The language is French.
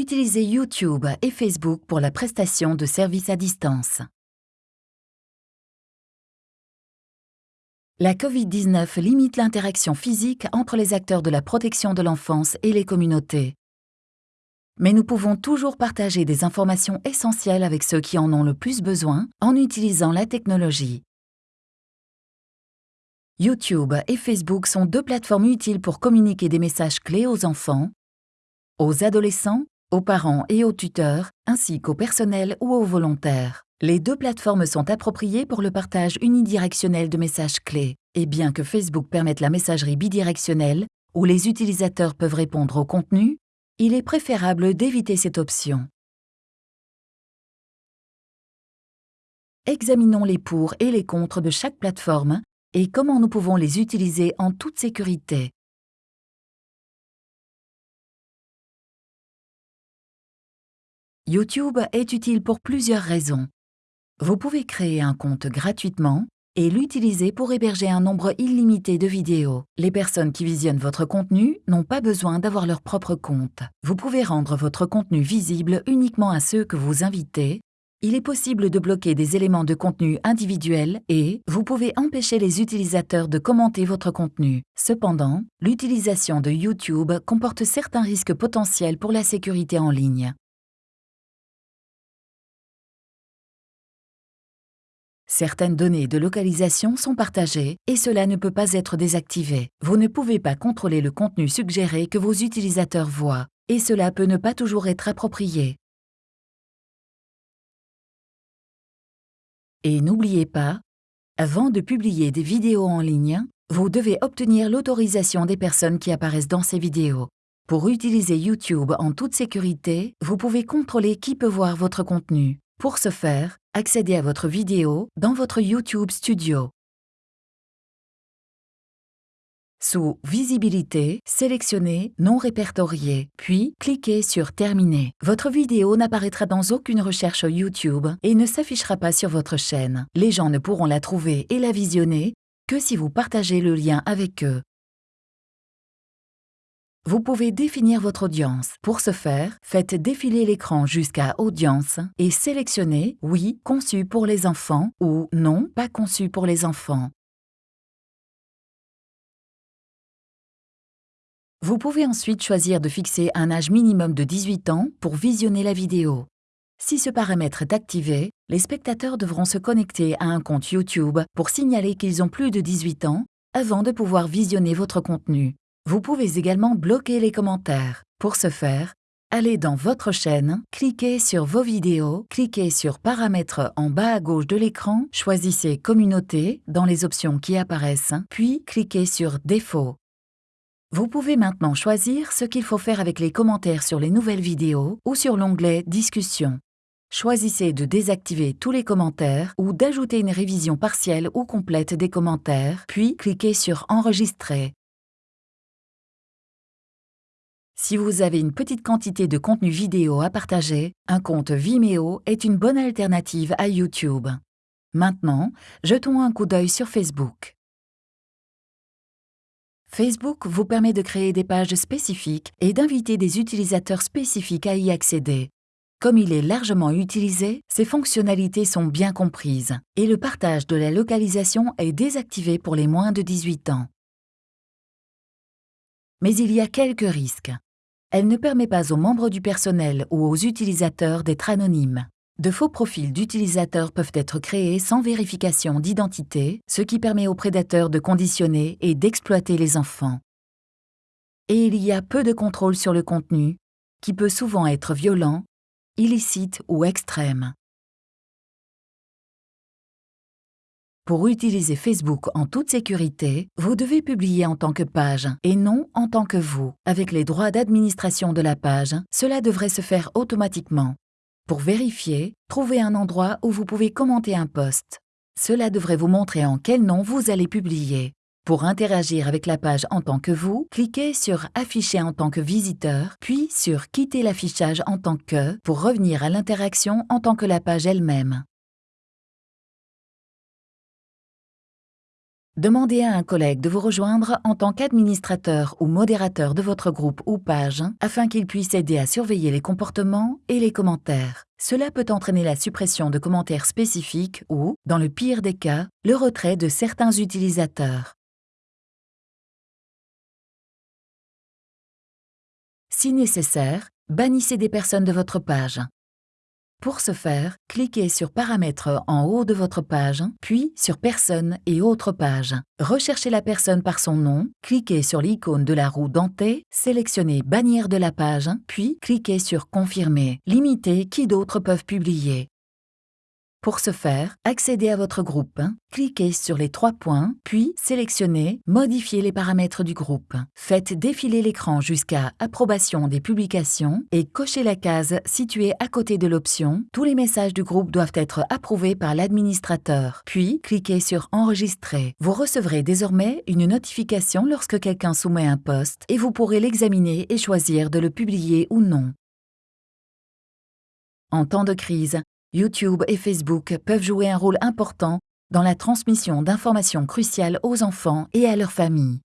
Utilisez YouTube et Facebook pour la prestation de services à distance. La Covid-19 limite l'interaction physique entre les acteurs de la protection de l'enfance et les communautés. Mais nous pouvons toujours partager des informations essentielles avec ceux qui en ont le plus besoin en utilisant la technologie. YouTube et Facebook sont deux plateformes utiles pour communiquer des messages clés aux enfants, aux adolescents aux parents et aux tuteurs, ainsi qu'au personnel ou aux volontaires. Les deux plateformes sont appropriées pour le partage unidirectionnel de messages clés. Et bien que Facebook permette la messagerie bidirectionnelle, où les utilisateurs peuvent répondre au contenu, il est préférable d'éviter cette option. Examinons les pour et les contre de chaque plateforme et comment nous pouvons les utiliser en toute sécurité. YouTube est utile pour plusieurs raisons. Vous pouvez créer un compte gratuitement et l'utiliser pour héberger un nombre illimité de vidéos. Les personnes qui visionnent votre contenu n'ont pas besoin d'avoir leur propre compte. Vous pouvez rendre votre contenu visible uniquement à ceux que vous invitez. Il est possible de bloquer des éléments de contenu individuels et vous pouvez empêcher les utilisateurs de commenter votre contenu. Cependant, l'utilisation de YouTube comporte certains risques potentiels pour la sécurité en ligne. Certaines données de localisation sont partagées et cela ne peut pas être désactivé. Vous ne pouvez pas contrôler le contenu suggéré que vos utilisateurs voient et cela peut ne pas toujours être approprié. Et n'oubliez pas, avant de publier des vidéos en ligne, vous devez obtenir l'autorisation des personnes qui apparaissent dans ces vidéos. Pour utiliser YouTube en toute sécurité, vous pouvez contrôler qui peut voir votre contenu. Pour ce faire, accédez à votre vidéo dans votre YouTube Studio. Sous Visibilité, sélectionnez Non répertorié, puis cliquez sur Terminer. Votre vidéo n'apparaîtra dans aucune recherche YouTube et ne s'affichera pas sur votre chaîne. Les gens ne pourront la trouver et la visionner que si vous partagez le lien avec eux. Vous pouvez définir votre audience. Pour ce faire, faites défiler l'écran jusqu'à Audience et sélectionnez Oui, conçu pour les enfants ou Non, pas conçu pour les enfants. Vous pouvez ensuite choisir de fixer un âge minimum de 18 ans pour visionner la vidéo. Si ce paramètre est activé, les spectateurs devront se connecter à un compte YouTube pour signaler qu'ils ont plus de 18 ans avant de pouvoir visionner votre contenu. Vous pouvez également bloquer les commentaires. Pour ce faire, allez dans votre chaîne, cliquez sur vos vidéos, cliquez sur Paramètres en bas à gauche de l'écran, choisissez Communauté dans les options qui apparaissent, puis cliquez sur Défauts. Vous pouvez maintenant choisir ce qu'il faut faire avec les commentaires sur les nouvelles vidéos ou sur l'onglet Discussion. Choisissez de désactiver tous les commentaires ou d'ajouter une révision partielle ou complète des commentaires, puis cliquez sur Enregistrer. Si vous avez une petite quantité de contenu vidéo à partager, un compte Vimeo est une bonne alternative à YouTube. Maintenant, jetons un coup d'œil sur Facebook. Facebook vous permet de créer des pages spécifiques et d'inviter des utilisateurs spécifiques à y accéder. Comme il est largement utilisé, ses fonctionnalités sont bien comprises et le partage de la localisation est désactivé pour les moins de 18 ans. Mais il y a quelques risques. Elle ne permet pas aux membres du personnel ou aux utilisateurs d'être anonymes. De faux profils d'utilisateurs peuvent être créés sans vérification d'identité, ce qui permet aux prédateurs de conditionner et d'exploiter les enfants. Et il y a peu de contrôle sur le contenu, qui peut souvent être violent, illicite ou extrême. Pour utiliser Facebook en toute sécurité, vous devez publier en tant que page et non en tant que vous. Avec les droits d'administration de la page, cela devrait se faire automatiquement. Pour vérifier, trouvez un endroit où vous pouvez commenter un post. Cela devrait vous montrer en quel nom vous allez publier. Pour interagir avec la page en tant que vous, cliquez sur Afficher en tant que visiteur, puis sur Quitter l'affichage en tant que pour revenir à l'interaction en tant que la page elle-même. Demandez à un collègue de vous rejoindre en tant qu'administrateur ou modérateur de votre groupe ou page afin qu'il puisse aider à surveiller les comportements et les commentaires. Cela peut entraîner la suppression de commentaires spécifiques ou, dans le pire des cas, le retrait de certains utilisateurs. Si nécessaire, bannissez des personnes de votre page. Pour ce faire, cliquez sur Paramètres en haut de votre page, puis sur Personnes et autres pages. Recherchez la personne par son nom, cliquez sur l'icône de la roue dentée, sélectionnez Bannière de la page, puis cliquez sur Confirmer. Limitez qui d'autres peuvent publier. Pour ce faire, accédez à votre groupe, cliquez sur les trois points, puis sélectionnez Modifier les paramètres du groupe. Faites défiler l'écran jusqu'à Approbation des publications et cochez la case située à côté de l'option Tous les messages du groupe doivent être approuvés par l'administrateur. Puis, cliquez sur Enregistrer. Vous recevrez désormais une notification lorsque quelqu'un soumet un post et vous pourrez l'examiner et choisir de le publier ou non. En temps de crise, YouTube et Facebook peuvent jouer un rôle important dans la transmission d'informations cruciales aux enfants et à leurs familles.